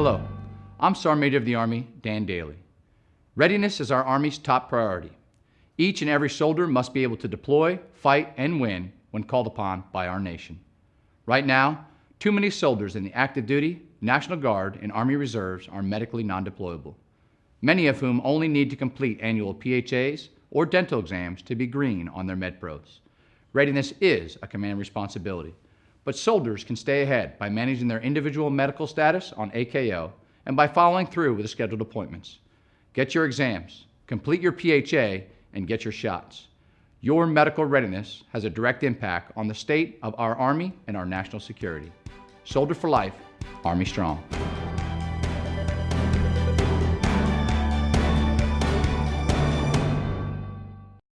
Hello, I'm Sergeant Major of the Army, Dan Dailey. Readiness is our Army's top priority. Each and every soldier must be able to deploy, fight, and win when called upon by our nation. Right now, too many soldiers in the active duty, National Guard, and Army Reserves are medically non-deployable, many of whom only need to complete annual PHAs or dental exams to be green on their MedPros. Readiness is a command responsibility, but soldiers can stay ahead by managing their individual medical status on AKO and by following through with scheduled appointments. Get your exams, complete your PHA, and get your shots. Your medical readiness has a direct impact on the state of our Army and our national security. Soldier for life, Army strong.